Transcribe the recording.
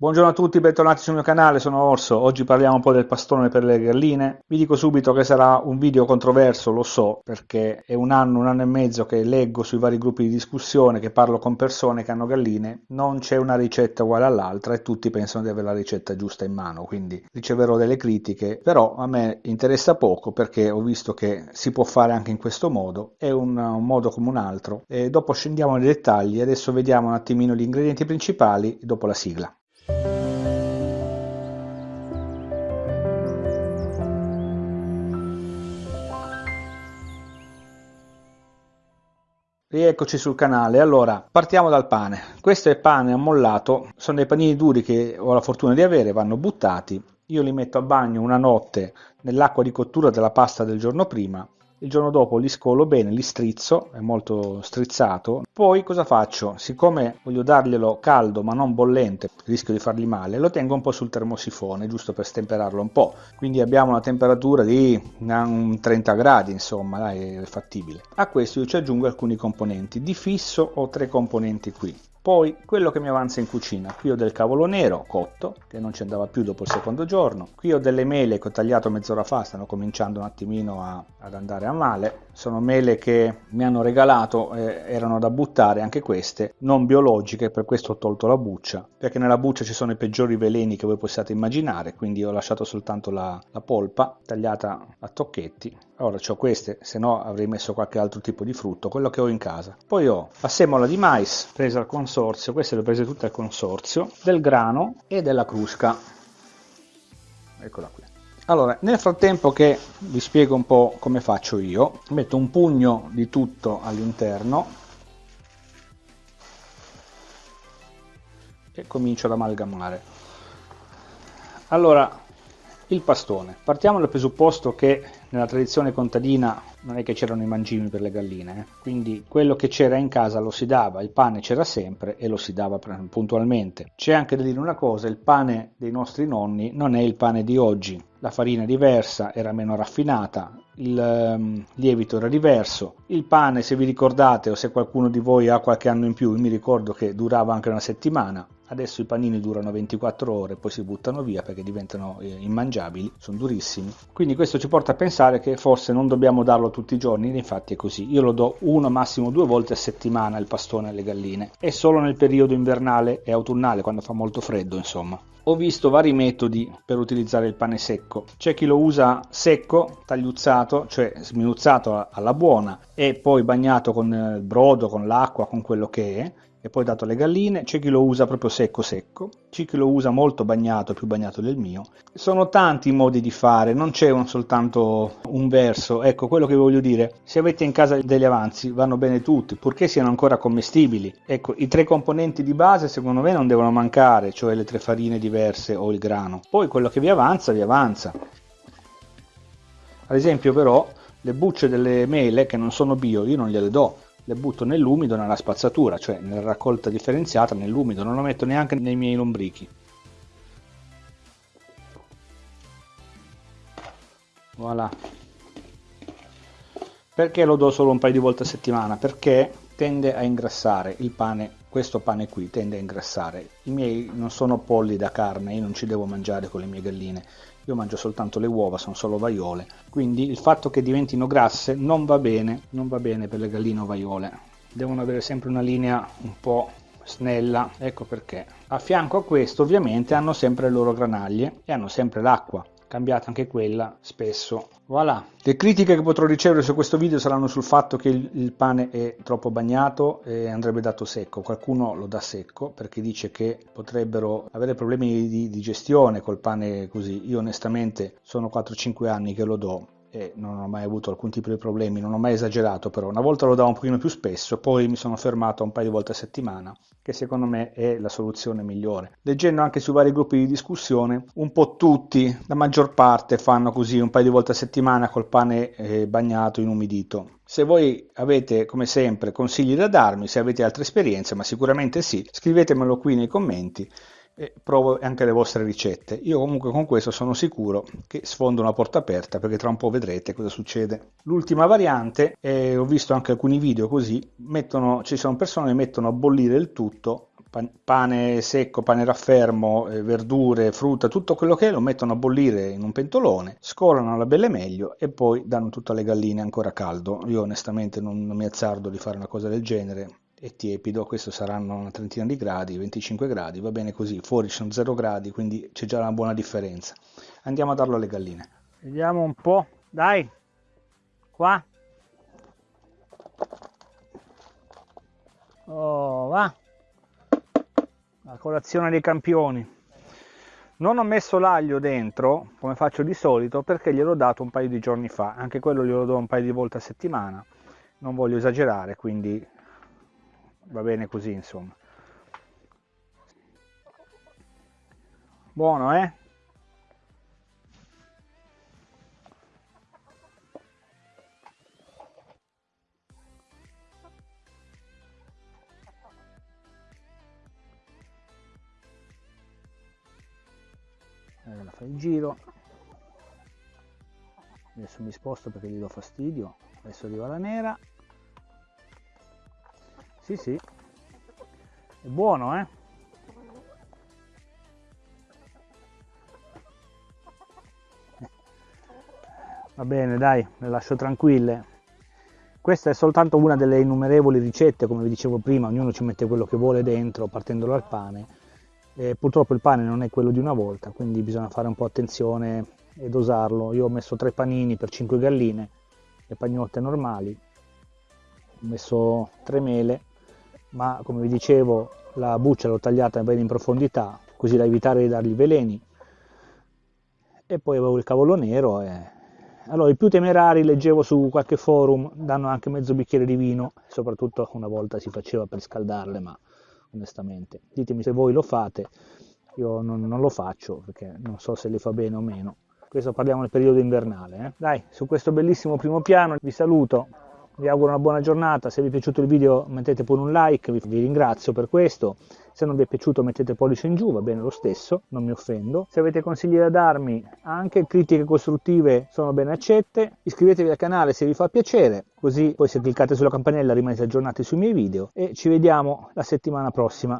Buongiorno a tutti, bentornati sul mio canale, sono Orso. Oggi parliamo un po' del pastone per le galline. Vi dico subito che sarà un video controverso, lo so, perché è un anno, un anno e mezzo che leggo sui vari gruppi di discussione, che parlo con persone che hanno galline. Non c'è una ricetta uguale all'altra e tutti pensano di avere la ricetta giusta in mano, quindi riceverò delle critiche, però a me interessa poco perché ho visto che si può fare anche in questo modo, è un, un modo come un altro. E dopo scendiamo nei dettagli, adesso vediamo un attimino gli ingredienti principali dopo la sigla. Rieccoci sul canale, allora partiamo dal pane. Questo è pane ammollato, sono dei panini duri che ho la fortuna di avere, vanno buttati. Io li metto a bagno una notte nell'acqua di cottura della pasta del giorno prima il giorno dopo li scolo bene, li strizzo, è molto strizzato, poi cosa faccio? Siccome voglio darglielo caldo ma non bollente, rischio di fargli male, lo tengo un po' sul termosifone, giusto per stemperarlo un po', quindi abbiamo una temperatura di 30 gradi, insomma, è fattibile. A questo io ci aggiungo alcuni componenti, di fisso ho tre componenti qui, poi quello che mi avanza in cucina, qui ho del cavolo nero cotto, che non ci andava più dopo il secondo giorno, qui ho delle mele che ho tagliato mezz'ora fa, stanno cominciando un attimino a, ad andare a male, sono mele che mi hanno regalato, eh, erano da buttare anche queste, non biologiche, per questo ho tolto la buccia, perché nella buccia ci sono i peggiori veleni che voi possiate immaginare, quindi ho lasciato soltanto la, la polpa tagliata a tocchetti, ora ho queste, se no avrei messo qualche altro tipo di frutto, quello che ho in casa. Poi ho la semola di mais presa al consorzio, queste le ho prese tutte al consorzio, del grano e della crusca. Eccola qui. Allora, nel frattempo che vi spiego un po' come faccio io, metto un pugno di tutto all'interno e comincio ad amalgamare. Allora, il pastone. Partiamo dal presupposto che nella tradizione contadina non è che c'erano i mangimi per le galline, eh? quindi quello che c'era in casa lo si dava, il pane c'era sempre e lo si dava puntualmente. C'è anche da dire una cosa, il pane dei nostri nonni non è il pane di oggi, la farina è diversa, era meno raffinata, il um, lievito era diverso, il pane se vi ricordate o se qualcuno di voi ha qualche anno in più, mi ricordo che durava anche una settimana, adesso i panini durano 24 ore poi si buttano via perché diventano eh, immangiabili sono durissimi. Quindi questo ci porta a pensare che forse non dobbiamo darlo tutti i giorni infatti è così. Io lo do uno massimo due volte a settimana il pastone alle galline. E solo nel periodo invernale e autunnale quando fa molto freddo insomma. Ho visto vari metodi per utilizzare il pane secco. C'è chi lo usa secco, tagliuzzato, cioè sminuzzato alla buona e poi bagnato con il brodo, con l'acqua, con quello che è e poi dato alle galline, c'è chi lo usa proprio secco secco, c'è chi lo usa molto bagnato, più bagnato del mio. Sono tanti i modi di fare, non c'è un, soltanto un verso. Ecco, quello che voglio dire, se avete in casa degli avanzi vanno bene tutti, purché siano ancora commestibili. Ecco, i tre componenti di base secondo me non devono mancare, cioè le tre farine diverse o il grano. Poi quello che vi avanza, vi avanza. Ad esempio però, le bucce delle mele che non sono bio, io non gliele do le butto nell'umido nella spazzatura, cioè nella raccolta differenziata nell'umido, non lo metto neanche nei miei lombrichi. Voilà. Perché lo do solo un paio di volte a settimana? Perché tende a ingrassare il pane, questo pane qui tende a ingrassare. I miei non sono polli da carne, io non ci devo mangiare con le mie galline io mangio soltanto le uova, sono solo vaiole, quindi il fatto che diventino grasse non va bene, non va bene per le galline ovaiole, devono avere sempre una linea un po' snella, ecco perché. A fianco a questo ovviamente hanno sempre le loro granaglie e hanno sempre l'acqua, cambiata anche quella spesso. Voilà. Le critiche che potrò ricevere su questo video saranno sul fatto che il, pane è troppo bagnato e andrebbe dato secco. Qualcuno lo dà secco perché dice che potrebbero avere problemi di digestione col pane così. Io onestamente sono 4-5 anni che lo do e non ho mai avuto alcun tipo di problemi, non ho mai esagerato però, una volta lo davo un pochino più spesso, poi mi sono fermato un paio di volte a settimana, che secondo me è la soluzione migliore. Leggendo anche su vari gruppi di discussione, un po' tutti, la maggior parte fanno così un paio di volte a settimana col pane eh, bagnato, inumidito. Se voi avete, come sempre, consigli da darmi, se avete altre esperienze, ma sicuramente sì, scrivetemelo qui nei commenti e provo anche le vostre ricette. Io comunque con questo sono sicuro che sfondo una porta aperta perché tra un po' vedrete cosa succede. L'ultima variante, e ho visto anche alcuni video così, mettono, ci sono persone che mettono a bollire il tutto pane secco, pane raffermo, eh, verdure, frutta, tutto quello che è, lo mettono a bollire in un pentolone, scolano la belle meglio e poi danno tutto alle galline ancora caldo. Io onestamente non, non mi azzardo di fare una cosa del genere, è tiepido, questo saranno una trentina di gradi, 25 gradi, va bene così, fuori sono 0 gradi, quindi c'è già una buona differenza. Andiamo a darlo alle galline. Vediamo un po', dai, qua. Oh, va. La colazione dei campioni. Non ho messo l'aglio dentro, come faccio di solito, perché gliel'ho dato un paio di giorni fa. Anche quello glielo do un paio di volte a settimana. Non voglio esagerare, quindi va bene così insomma. Buono eh? Allora fai il giro. Adesso mi sposto perché gli do fastidio. Adesso arriva la nera sì, sì. È buono, eh? Va bene, dai, le lascio tranquille. Questa è soltanto una delle innumerevoli ricette, come vi dicevo prima, ognuno ci mette quello che vuole dentro, partendo dal pane. E purtroppo il pane non è quello di una volta, quindi bisogna fare un po' attenzione e dosarlo. Io ho messo tre panini per 5 galline, le pagnotte normali, ho messo tre mele, ma come vi dicevo la buccia l'ho tagliata bene in profondità così da evitare di dargli veleni. E poi avevo il cavolo nero e... allora i più temerari leggevo su qualche forum danno anche mezzo bicchiere di vino soprattutto una volta si faceva per scaldarle ma onestamente ditemi se voi lo fate io non, non lo faccio perché non so se le fa bene o meno. Questo parliamo nel periodo invernale eh? dai su questo bellissimo primo piano vi saluto vi auguro una buona giornata, se vi è piaciuto il video mettete pure un like, vi, ringrazio per questo, se non vi è piaciuto mettete pollice in giù, va bene lo stesso, non mi offendo. Se avete consigli da darmi, anche critiche costruttive sono ben accette, iscrivetevi al canale se vi fa piacere, così poi se cliccate sulla campanella rimanete aggiornati sui miei video. E ci vediamo la settimana prossima.